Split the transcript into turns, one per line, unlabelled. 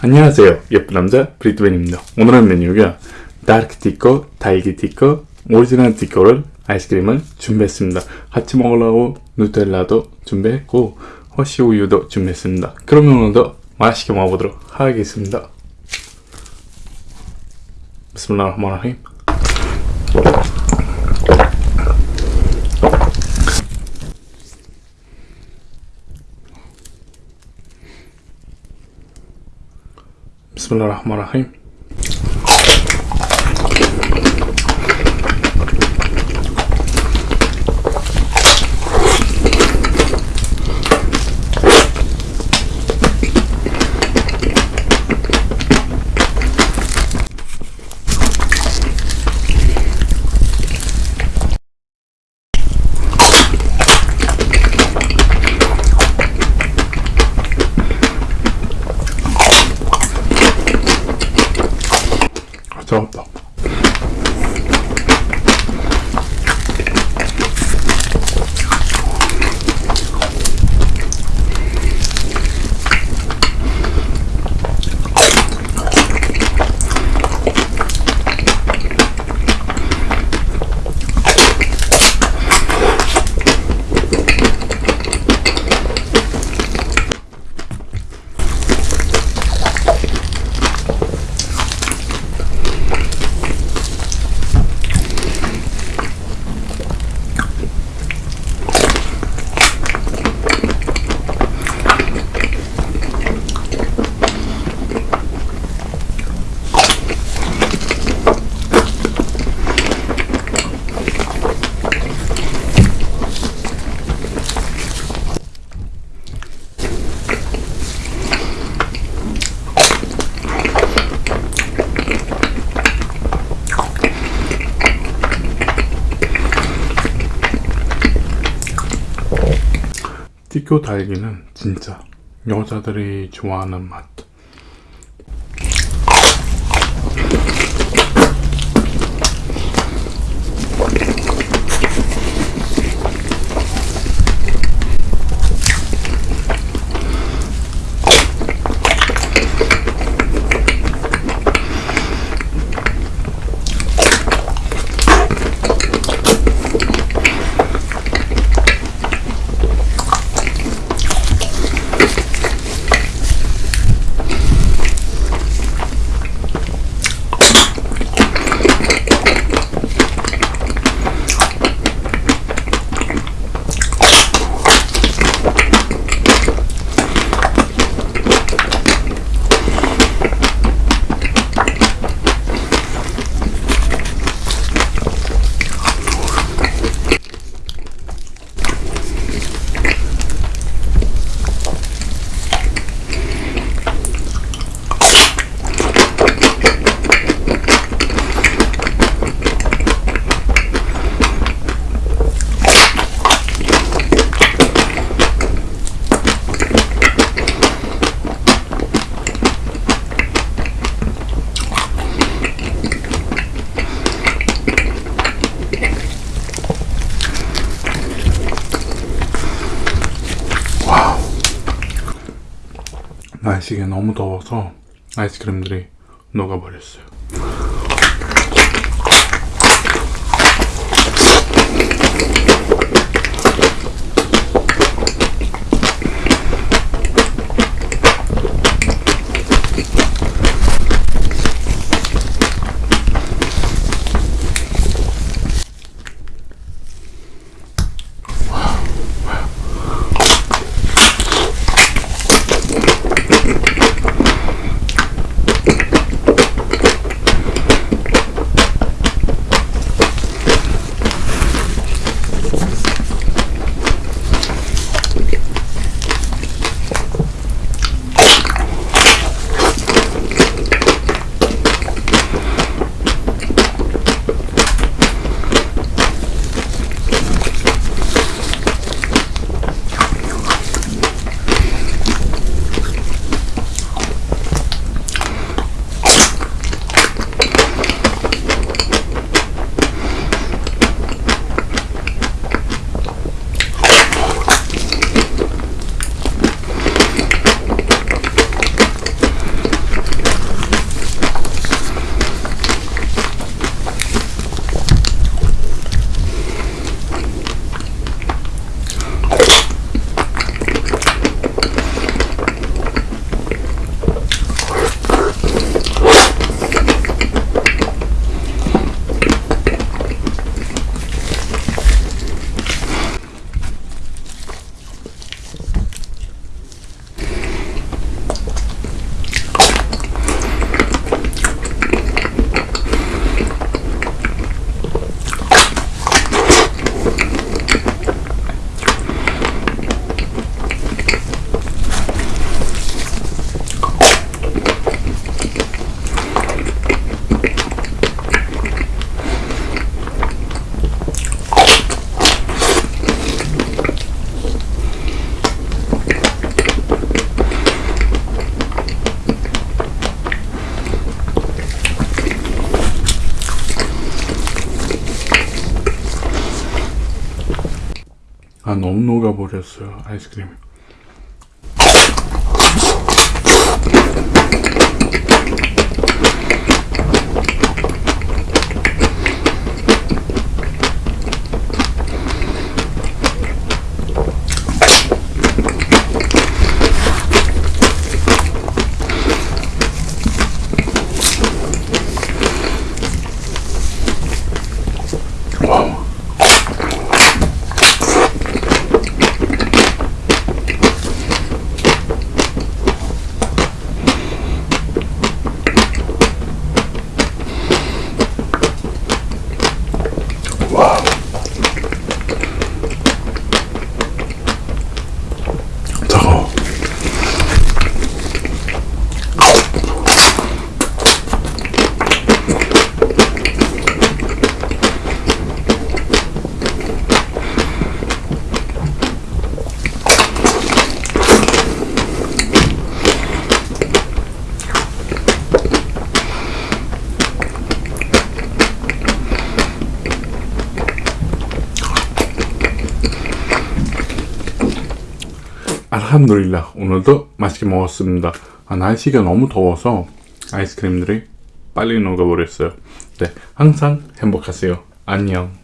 안녕하세요. 예쁜 남자 브리트벤입니다. 오늘의 메뉴가 다크 티코, 딸기 티코, 오리지널 티코를 아이스크림을 준비했습니다. 같이 먹으려고 누텔라도 준비했고 허쉬 우유도 준비했습니다. 그러면 오늘도 맛있게 먹어보도록 하겠습니다. بسم الله الرحمن الرحيم 비스밀라 흐마니 티코 달기는 진짜 여자들이 좋아하는 맛 날씨가 너무 더워서 아이스크림들이 녹아버렸어요 너무 녹아버렸어요 아이스크림이 알함두릴라. 오늘도 맛있게 먹었습니다. 아, 날씨가 너무 더워서 아이스크림들이 빨리 녹아버렸어요. 네 항상 행복하세요. 안녕